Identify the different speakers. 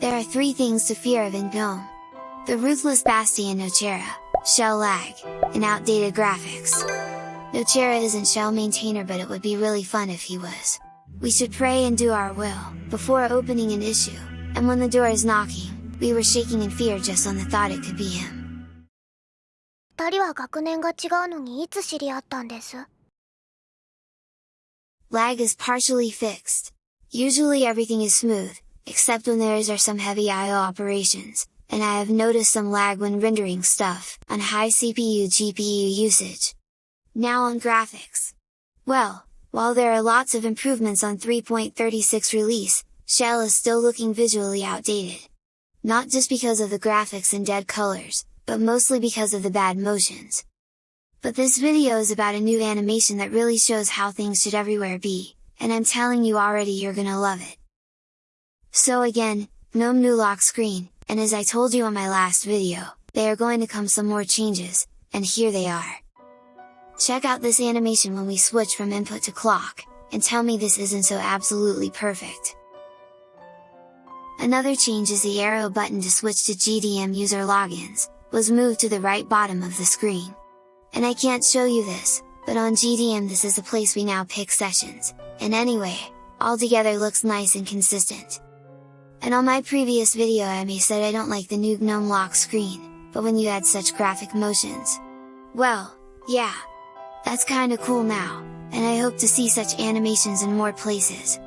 Speaker 1: There are three things to fear of in GNOME. The ruthless Bastien shell lag, and outdated graphics. Nocera isn't shell maintainer but it would be really fun if he was. We should pray and do our will, before opening an issue, and when the door is knocking, we were shaking in fear just on the thought it could be him. Lag is partially fixed. Usually everything is smooth, except when there is are some heavy I.O. operations, and I have noticed some lag when rendering stuff, on high CPU GPU usage. Now on graphics. Well, while there are lots of improvements on 3.36 release, Shell is still looking visually outdated. Not just because of the graphics and dead colors, but mostly because of the bad motions. But this video is about a new animation that really shows how things should everywhere be, and I'm telling you already you're gonna love it! So again, GNOME new lock screen, and as I told you on my last video, they are going to come some more changes, and here they are! Check out this animation when we switch from input to clock, and tell me this isn't so absolutely perfect! Another change is the arrow button to switch to GDM user logins, was moved to the right bottom of the screen. And I can't show you this, but on GDM this is the place we now pick sessions, and anyway, altogether looks nice and consistent. And on my previous video Emmy said I don't like the new GNOME lock screen, but when you add such graphic motions. Well, yeah! That's kinda cool now, and I hope to see such animations in more places.